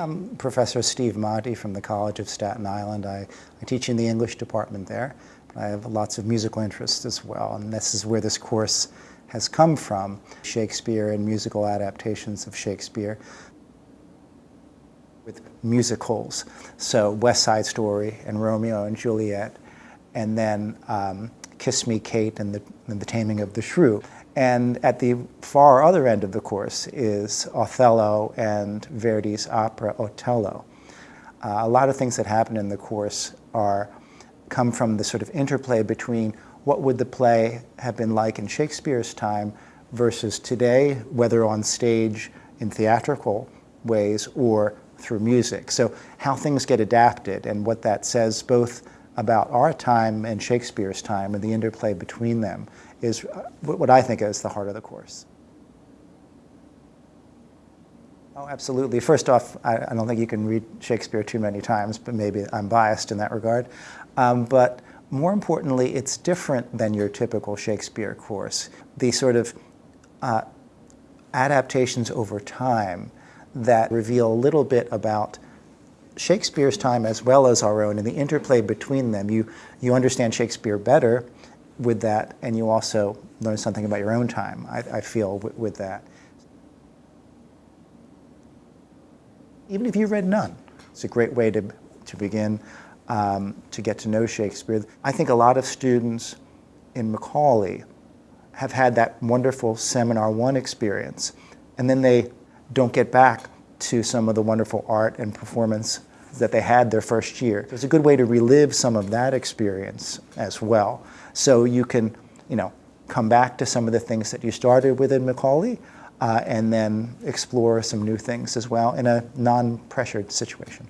I'm Professor Steve Monte from the College of Staten Island. I, I teach in the English department there. I have lots of musical interests as well, and this is where this course has come from, Shakespeare and musical adaptations of Shakespeare with musicals. So West Side Story and Romeo and Juliet, and then um, Kiss Me Kate and the, and the Taming of the Shrew. And at the far other end of the course is Othello and Verdi's opera Otello. Uh, a lot of things that happen in the course are come from the sort of interplay between what would the play have been like in Shakespeare's time versus today, whether on stage in theatrical ways or through music. So how things get adapted and what that says both about our time and Shakespeare's time and the interplay between them is what I think is the heart of the course. Oh, absolutely. First off, I, I, don't think you can read Shakespeare too many times, but maybe I'm biased in that regard. Um, but more importantly, it's different than your typical Shakespeare course. The sort of uh, adaptations over time that reveal a little bit about Shakespeare's time as well as our own and the interplay between them. You, you understand Shakespeare better with that, and you also learn something about your own time, I, I feel, with, with that. Even if you read none, it's a great way to, to begin um, to get to know Shakespeare. I think a lot of students in Macaulay have had that wonderful Seminar 1 experience, and then they don't get back to some of the wonderful art and performance that they had their first year. It's a good way to relive some of that experience as well. So you can, you know, come back to some of the things that you started with in Macaulay uh, and then explore some new things as well in a non-pressured situation.